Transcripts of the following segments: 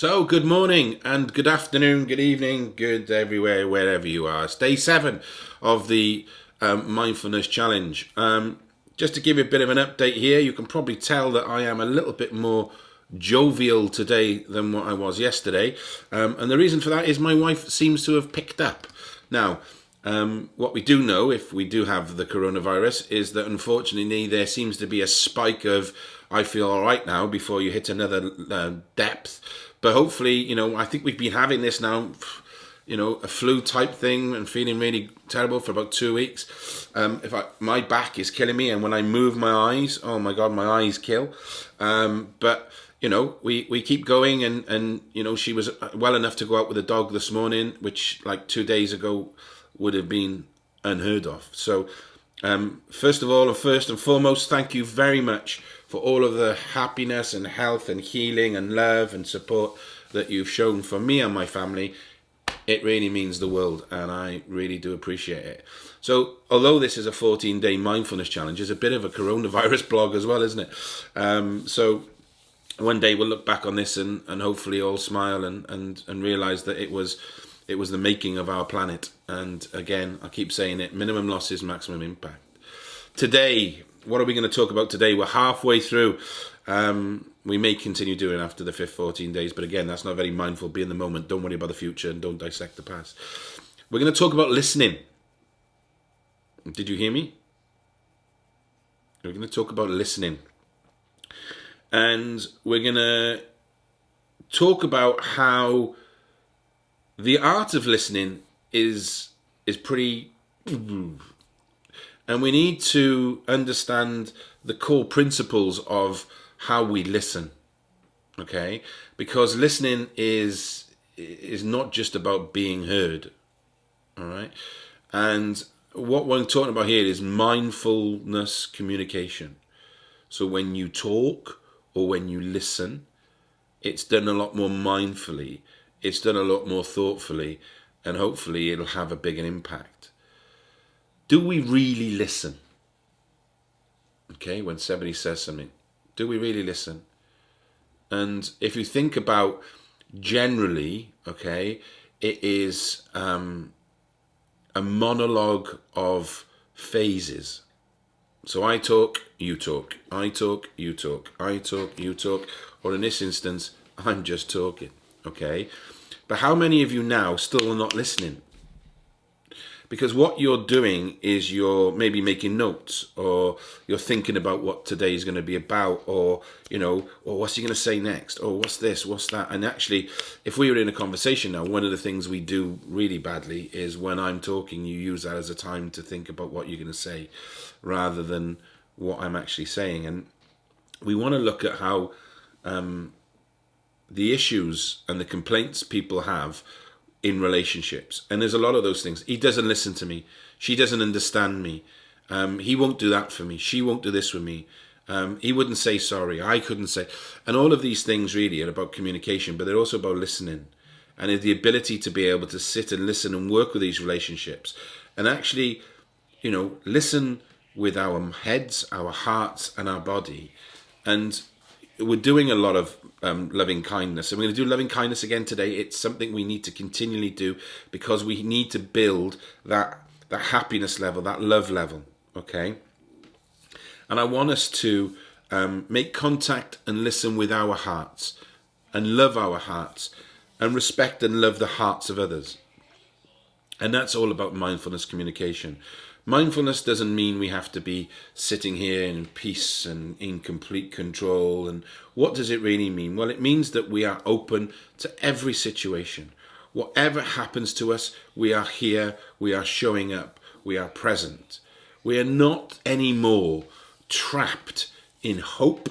So, good morning and good afternoon, good evening, good everywhere, wherever you are. It's day seven of the um, Mindfulness Challenge. Um, just to give you a bit of an update here, you can probably tell that I am a little bit more jovial today than what I was yesterday. Um, and the reason for that is my wife seems to have picked up. Now, um, what we do know, if we do have the coronavirus, is that unfortunately there seems to be a spike of I feel all right now before you hit another uh, depth. But hopefully, you know, I think we've been having this now, you know, a flu type thing and feeling really terrible for about two weeks. Um, if I, my back is killing me, and when I move my eyes, oh my god, my eyes kill. Um, but you know, we, we keep going, and and you know, she was well enough to go out with a dog this morning, which like two days ago would have been unheard of. So, um, first of all, and first and foremost, thank you very much for all of the happiness and health and healing and love and support that you've shown for me and my family. It really means the world, and I really do appreciate it. So, although this is a 14 day mindfulness challenge, it's a bit of a coronavirus blog as well, isn't it? Um, so, one day we'll look back on this and, and hopefully all smile and, and, and realize that it was it was the making of our planet. And again, I keep saying it minimum losses, maximum impact. Today, what are we going to talk about today? We're halfway through. Um, we may continue doing after the fifth 14 days, but again, that's not very mindful. Be in the moment. Don't worry about the future and don't dissect the past. We're going to talk about listening. Did you hear me? We're going to talk about listening. And we're going to talk about how the art of listening is is pretty and we need to understand the core principles of how we listen. Okay? Because listening is is not just about being heard. All right? And what we're talking about here is mindfulness communication. So when you talk or when you listen, it's done a lot more mindfully, it's done a lot more thoughtfully, and hopefully it'll have a bigger impact do we really listen? Okay, when somebody says something, do we really listen? And if you think about generally, okay, it is um, a monologue of phases. So I talk, you talk, I talk, you talk, I talk, you talk, or in this instance, I'm just talking, okay? But how many of you now still are not listening? Because what you're doing is you're maybe making notes or you're thinking about what today is going to be about or you know or what's he going to say next or what's this what's that? And actually if we were in a conversation now one of the things we do really badly is when i'm talking you use that as a time to think about what you're going to say rather than what i'm actually saying. And we want to look at how um, the issues and the complaints people have in relationships. And there's a lot of those things. He doesn't listen to me. She doesn't understand me. Um, he won't do that for me. She won't do this with me. Um, he wouldn't say sorry. I couldn't say. And all of these things really are about communication, but they're also about listening and the ability to be able to sit and listen and work with these relationships and actually, you know, listen with our heads, our hearts, and our body. And we're doing a lot of um, loving kindness. And we're going to do loving kindness again today. It's something we need to continually do because we need to build that that happiness level, that love level. Okay. And I want us to um, make contact and listen with our hearts and love our hearts and respect and love the hearts of others. And that's all about mindfulness communication. Mindfulness doesn't mean we have to be sitting here in peace and in complete control. And what does it really mean? Well, it means that we are open to every situation. Whatever happens to us, we are here, we are showing up, we are present. We are not anymore trapped in hope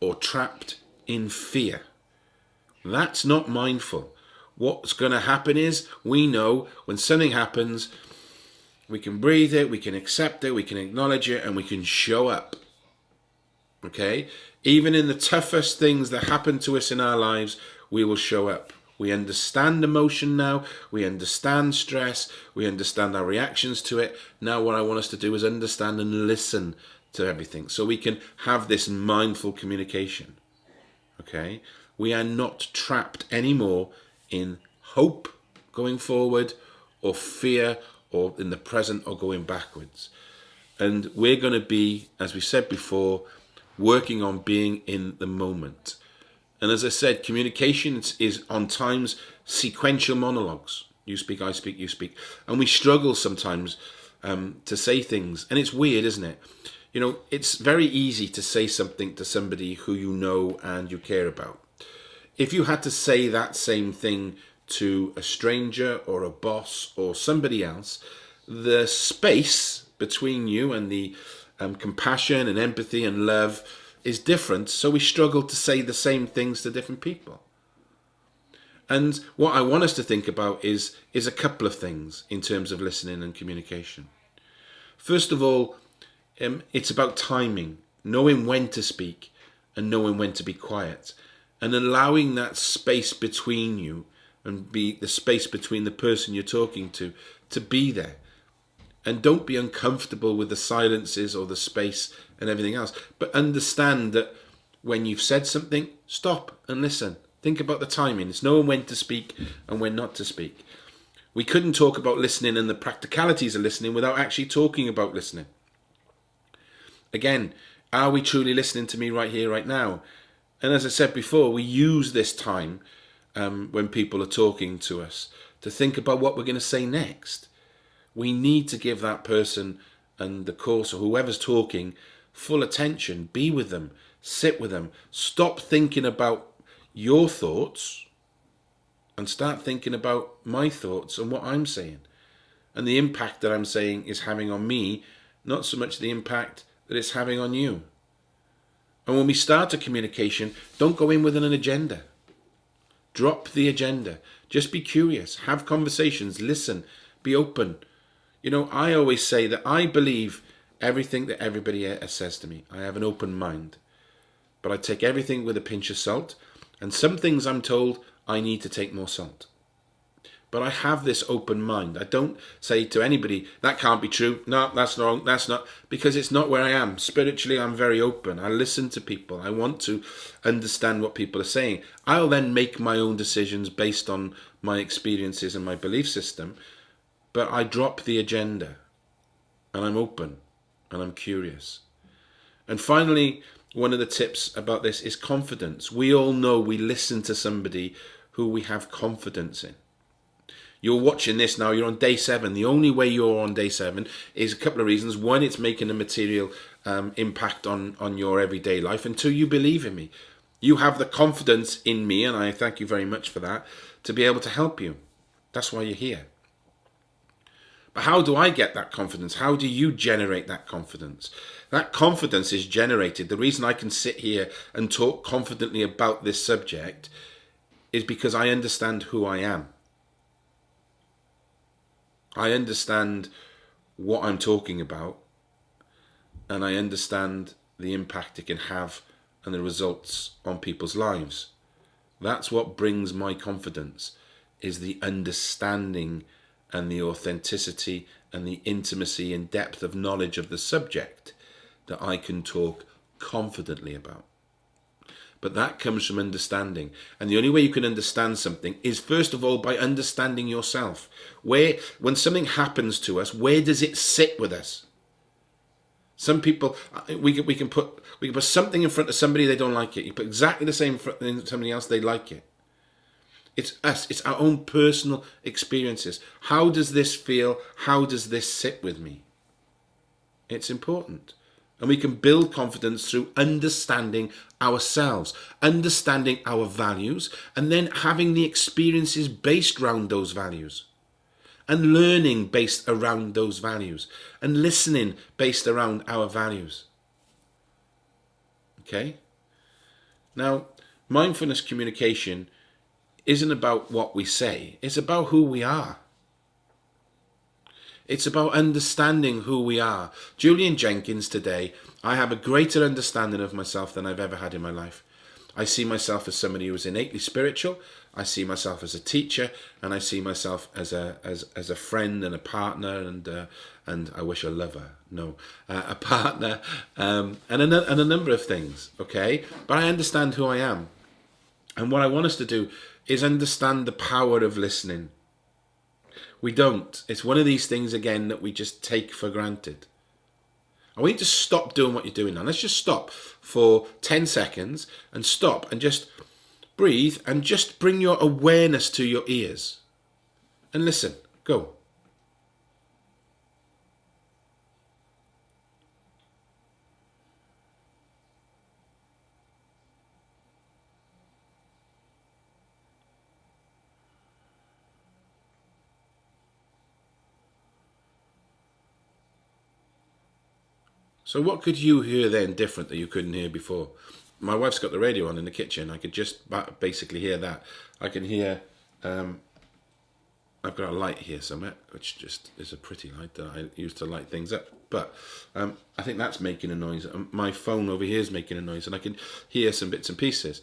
or trapped in fear. That's not mindful. What's going to happen is we know when something happens, we can breathe it, we can accept it, we can acknowledge it, and we can show up. Okay? Even in the toughest things that happen to us in our lives, we will show up. We understand emotion now. We understand stress. We understand our reactions to it. Now, what I want us to do is understand and listen to everything so we can have this mindful communication. Okay? We are not trapped anymore in hope going forward or fear or in the present or going backwards. And we're going to be, as we said before, working on being in the moment. And as I said, communication is on times sequential monologues. You speak, I speak, you speak. And we struggle sometimes um, to say things. And it's weird, isn't it? You know, it's very easy to say something to somebody who you know and you care about. If you had to say that same thing to a stranger or a boss or somebody else, the space between you and the um, compassion and empathy and love is different. So we struggle to say the same things to different people. And what I want us to think about is, is a couple of things in terms of listening and communication. First of all, um, it's about timing, knowing when to speak and knowing when to be quiet and allowing that space between you and be the space between the person you're talking to to be there. And don't be uncomfortable with the silences or the space and everything else. But understand that when you've said something stop and listen. Think about the timing. It's knowing when to speak and when not to speak. We couldn't talk about listening and the practicalities of listening without actually talking about listening. Again are we truly listening to me right here right now? And as i said before we use this time um, when people are talking to us to think about what we're going to say next. We need to give that person and the course or whoever's talking full attention. Be with them, sit with them, stop thinking about your thoughts and start thinking about my thoughts and what I'm saying. And the impact that I'm saying is having on me, not so much the impact that it's having on you. And when we start a communication, don't go in with an agenda. Drop the agenda. Just be curious. Have conversations. Listen. Be open. You know, I always say that I believe everything that everybody says to me. I have an open mind. But I take everything with a pinch of salt. And some things I'm told I need to take more salt. But I have this open mind. I don't say to anybody, that can't be true. No, that's wrong. That's not. Because it's not where I am. Spiritually, I'm very open. I listen to people. I want to understand what people are saying. I'll then make my own decisions based on my experiences and my belief system. But I drop the agenda. And I'm open. And I'm curious. And finally, one of the tips about this is confidence. We all know we listen to somebody who we have confidence in you're watching this now, you're on day seven. The only way you're on day seven is a couple of reasons. One, it's making a material um, impact on, on your everyday life. And two, you believe in me. You have the confidence in me, and I thank you very much for that, to be able to help you. That's why you're here. But how do I get that confidence? How do you generate that confidence? That confidence is generated. The reason I can sit here and talk confidently about this subject is because I understand who I am. I understand what I'm talking about and I understand the impact it can have and the results on people's lives. That's what brings my confidence is the understanding and the authenticity and the intimacy and depth of knowledge of the subject that I can talk confidently about. But that comes from understanding. And the only way you can understand something is first of all by understanding yourself. Where, when something happens to us, where does it sit with us? Some people, uh, we can, we can put we can put something in front of somebody they don't like it. You put exactly the same in somebody else they like it. It's us. It's our own personal experiences. How does this feel? How does this sit with me? It's important. And we can build confidence through understanding ourselves, understanding our values, and then having the experiences based around those values. And learning based around those values. And listening based around our values. Okay? Now, mindfulness communication isn't about what we say, it's about who we are. It's about understanding who we are. Julian Jenkins today, I have a greater understanding of myself than I've ever had in my life. I see myself as somebody who is innately spiritual. I see myself as a teacher, and I see myself as a as as a friend and a partner, and uh, and I wish a lover. No, uh, a partner, um, and a and a number of things. Okay, but I understand who I am. And what I want us to do is understand the power of listening. We don't. It's one of these things, again, that we just take for granted. I want you to stop doing what you're doing now. Let's just stop for 10 seconds and stop and just breathe and just bring your awareness to your ears. And listen. Go. So what could you hear then different that you couldn't hear before? My wife's got the radio on in the kitchen. I could just basically hear that. I can hear, um, I've got a light here somewhere, which just is a pretty light that I use to light things up. But um, I think that's making a noise. Um, my phone over here is making a noise and I can hear some bits and pieces.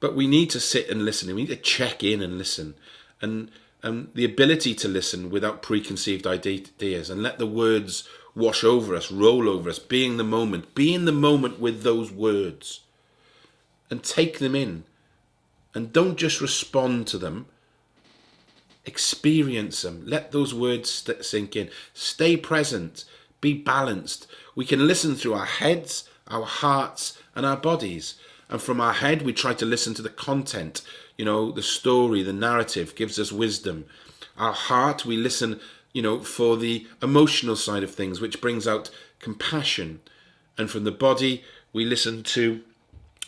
But we need to sit and listen. We need to check in and listen. And um, the ability to listen without preconceived ideas and let the words wash over us, roll over us, be in the moment, be in the moment with those words and take them in. And don't just respond to them, experience them. Let those words sink in. Stay present, be balanced. We can listen through our heads, our hearts, and our bodies. And from our head, we try to listen to the content, you know, the story, the narrative gives us wisdom. Our heart, we listen you know, for the emotional side of things, which brings out compassion. And from the body, we listen to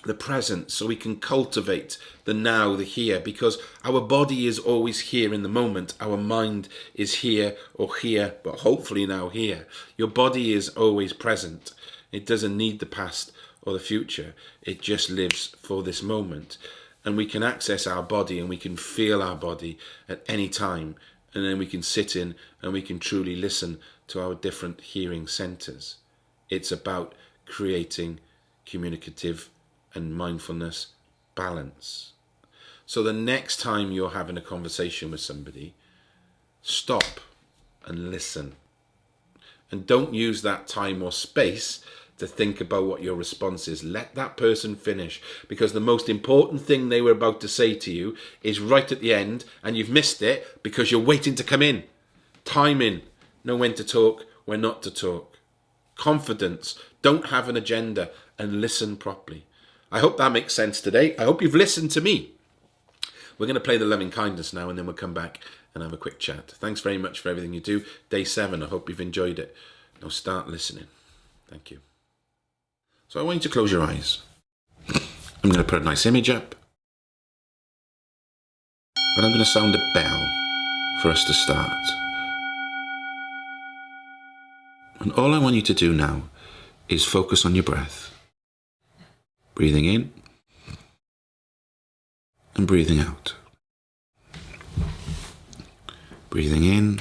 the present so we can cultivate the now, the here, because our body is always here in the moment. Our mind is here or here, but hopefully now here. Your body is always present. It doesn't need the past or the future. It just lives for this moment. And we can access our body and we can feel our body at any time and then we can sit in and we can truly listen to our different hearing centers. It's about creating communicative and mindfulness balance. So the next time you're having a conversation with somebody, stop and listen. And don't use that time or space to think about what your response is. Let that person finish because the most important thing they were about to say to you is right at the end and you've missed it because you're waiting to come in. Timing, know when to talk, when not to talk. Confidence, don't have an agenda and listen properly. I hope that makes sense today. I hope you've listened to me. We're going to play the loving kindness now and then we'll come back and have a quick chat. Thanks very much for everything you do. Day seven, I hope you've enjoyed it. Now start listening. Thank you. So I want you to close your eyes. I'm going to put a nice image up. And I'm going to sound a bell for us to start. And all I want you to do now is focus on your breath. Breathing in and breathing out. Breathing in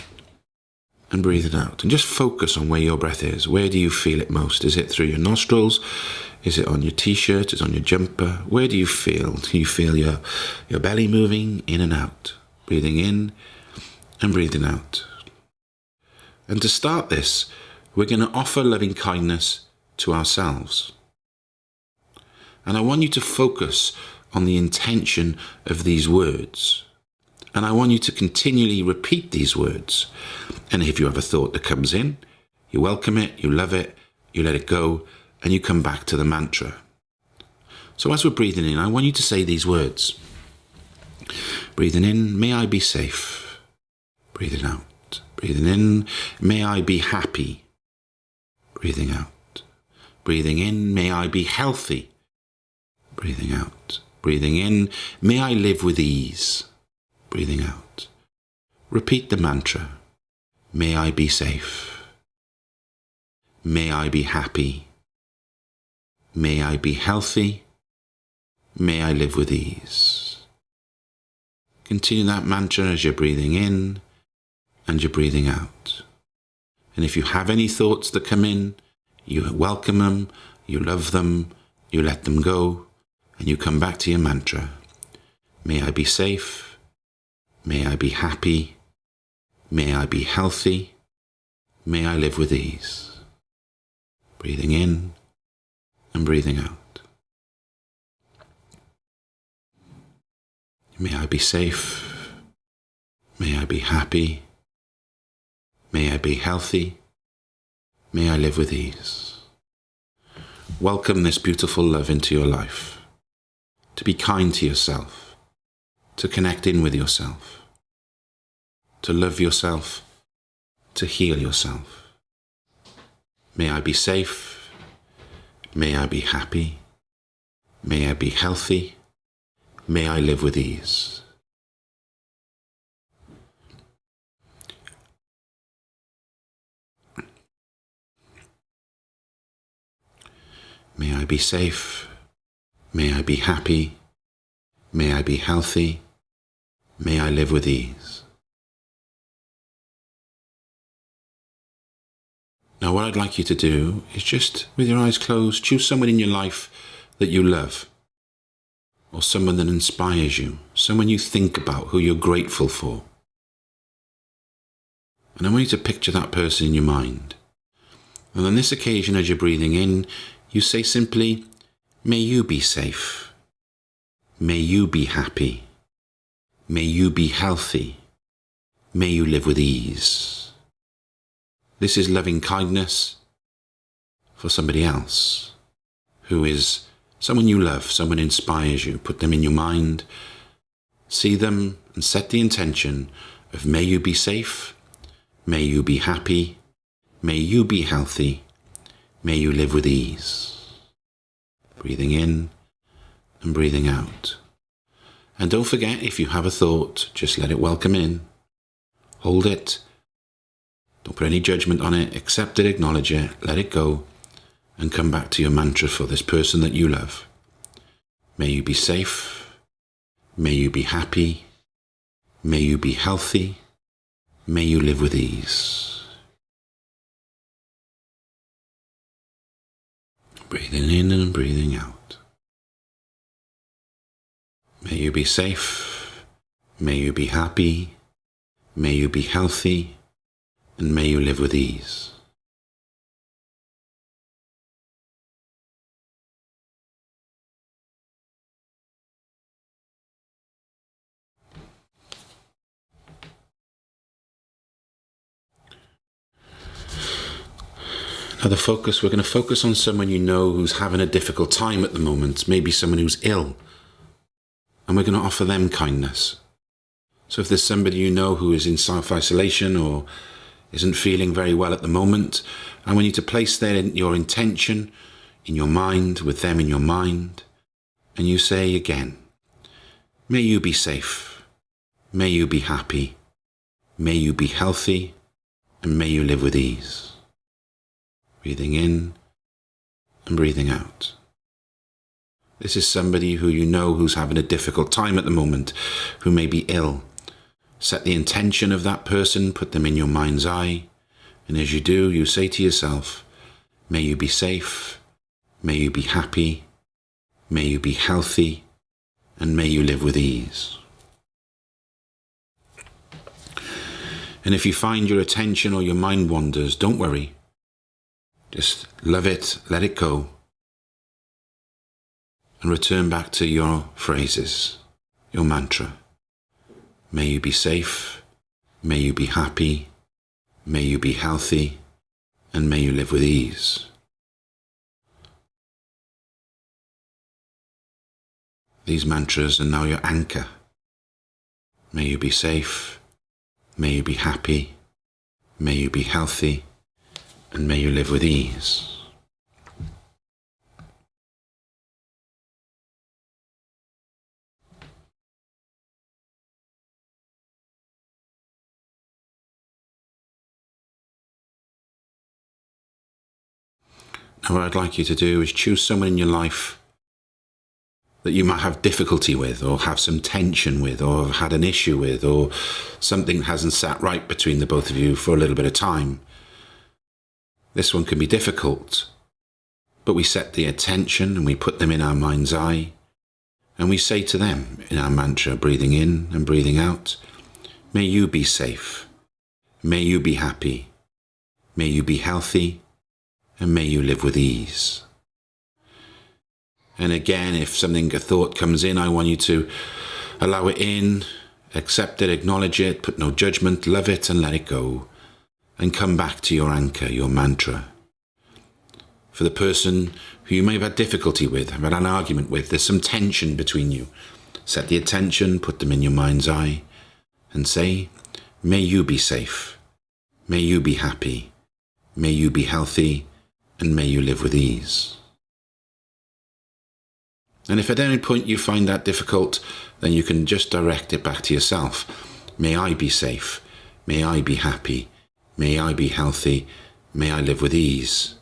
and breathe it out. And just focus on where your breath is. Where do you feel it most? Is it through your nostrils? Is it on your t-shirt? Is it on your jumper? Where do you feel? Do you feel your, your belly moving in and out? Breathing in and breathing out. And to start this, we're going to offer loving kindness to ourselves. And I want you to focus on the intention of these words. And I want you to continually repeat these words. And if you have a thought that comes in, you welcome it, you love it, you let it go, and you come back to the mantra. So as we're breathing in, I want you to say these words. Breathing in, may I be safe. Breathing out. Breathing in, may I be happy. Breathing out. Breathing in, may I be healthy. Breathing out. Breathing in, may I live with ease breathing out. Repeat the mantra. May I be safe. May I be happy. May I be healthy. May I live with ease. Continue that mantra as you're breathing in and you're breathing out. And if you have any thoughts that come in, you welcome them, you love them, you let them go, and you come back to your mantra. May I be safe. May I be happy. May I be healthy. May I live with ease. Breathing in and breathing out. May I be safe. May I be happy. May I be healthy. May I live with ease. Welcome this beautiful love into your life. To be kind to yourself. To connect in with yourself. To love yourself. To heal yourself. May I be safe. May I be happy. May I be healthy. May I live with ease. May I be safe. May I be happy. May I be healthy. May I live with ease. Now, what I'd like you to do is just, with your eyes closed, choose someone in your life that you love, or someone that inspires you, someone you think about, who you're grateful for. And I want you to picture that person in your mind. And on this occasion, as you're breathing in, you say simply, May you be safe. May you be happy. May you be healthy. May you live with ease. This is loving kindness for somebody else who is someone you love, someone inspires you. Put them in your mind, see them, and set the intention of may you be safe, may you be happy, may you be healthy, may you live with ease. Breathing in and breathing out. And don't forget, if you have a thought, just let it welcome in. Hold it don't put any judgment on it. Accept it, acknowledge it, let it go, and come back to your mantra for this person that you love. May you be safe. May you be happy. May you be healthy. May you live with ease. Breathing in and breathing out. May you be safe. May you be happy. May you be healthy and may you live with ease. Now, the focus, we're going to focus on someone you know who's having a difficult time at the moment, maybe someone who's ill, and we're going to offer them kindness. So, if there's somebody you know who is in self isolation or isn't feeling very well at the moment. And we need to place there your intention in your mind, with them in your mind, and you say again, May you be safe. May you be happy. May you be healthy. And may you live with ease. Breathing in and breathing out. This is somebody who you know who's having a difficult time at the moment, who may be ill, Set the intention of that person, put them in your mind's eye, and as you do, you say to yourself, May you be safe, may you be happy, may you be healthy, and may you live with ease. And if you find your attention or your mind wanders, don't worry. Just love it, let it go, and return back to your phrases, your mantra. May you be safe. May you be happy. May you be healthy. And may you live with ease. These mantras are now your anchor. May you be safe. May you be happy. May you be healthy. And may you live with ease. And what I'd like you to do is choose someone in your life that you might have difficulty with, or have some tension with, or have had an issue with, or something hasn't sat right between the both of you for a little bit of time. This one can be difficult, but we set the attention and we put them in our mind's eye, and we say to them in our mantra, breathing in and breathing out, May you be safe. May you be happy. May you be healthy and may you live with ease. And again, if something, a thought comes in, I want you to Allow it in, accept it, acknowledge it, put no judgment, love it and let it go. And come back to your anchor, your mantra. For the person who you may have had difficulty with, have had an argument with, there's some tension between you. Set the attention, put them in your mind's eye, and say, May you be safe. May you be happy. May you be healthy. And may you live with ease. And if at any point you find that difficult, then you can just direct it back to yourself. May I be safe. May I be happy. May I be healthy. May I live with ease.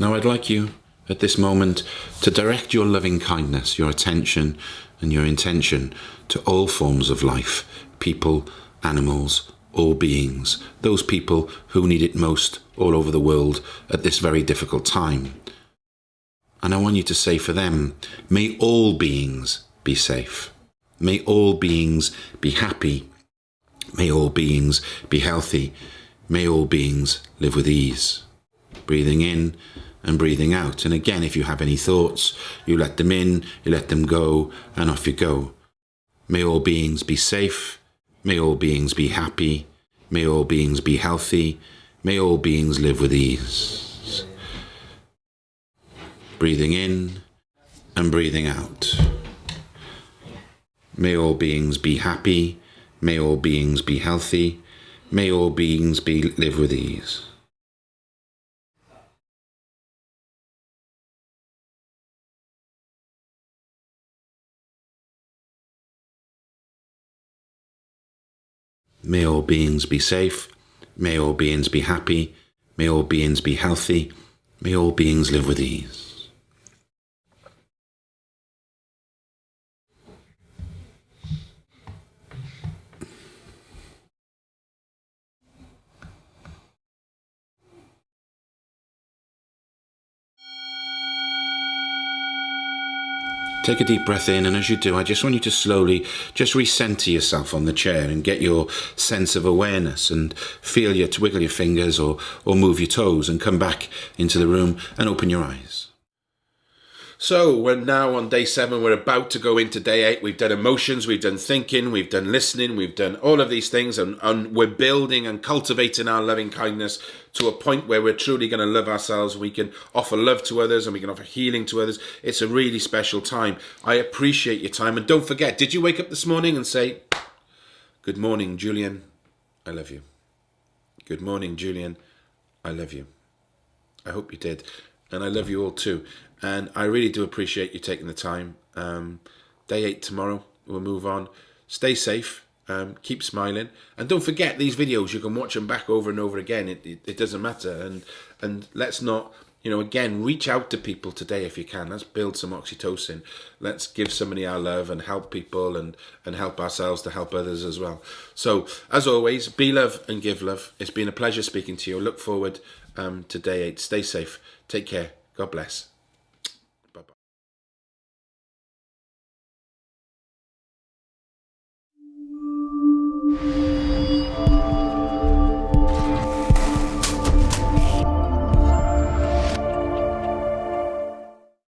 Now I'd like you at this moment to direct your loving kindness, your attention and your intention to all forms of life, people, animals, all beings, those people who need it most all over the world at this very difficult time. And I want you to say for them, may all beings be safe. May all beings be happy. May all beings be healthy. May all beings live with ease. Breathing in and breathing out. And again, if you have any thoughts, you let them in, you let them go, and off you go. May all beings be safe. May all beings be happy. May all beings be healthy. May all beings live with ease. Breathing in and breathing out. May all beings be happy. May all beings be healthy. May all beings be live with ease. May all beings be safe. May all beings be happy. May all beings be healthy. May all beings live with ease. Take a deep breath in, and as you do, I just want you to slowly just recenter yourself on the chair and get your sense of awareness and feel your wiggle your fingers or, or move your toes and come back into the room and open your eyes. So we're now on day seven. We're about to go into day eight. We've done emotions, we've done thinking, we've done listening, we've done all of these things, and, and we're building and cultivating our loving kindness to a point where we're truly going to love ourselves. We can offer love to others and we can offer healing to others. It's a really special time. I appreciate your time. And don't forget, did you wake up this morning and say, Good morning, Julian? I love you. Good morning, Julian. I love you. I hope you did. And I love you all too. And I really do appreciate you taking the time. Um, day eight tomorrow. We'll move on. Stay safe. Um, keep smiling, and don't forget these videos. You can watch them back over and over again. It, it, it doesn't matter. And and let's not you know, again, reach out to people today if you can. Let's build some oxytocin. Let's give somebody our love and help people and, and help ourselves to help others as well. So, as always, be love and give love. It's been a pleasure speaking to you. Look forward um, to day eight. Stay safe. Take care. God bless.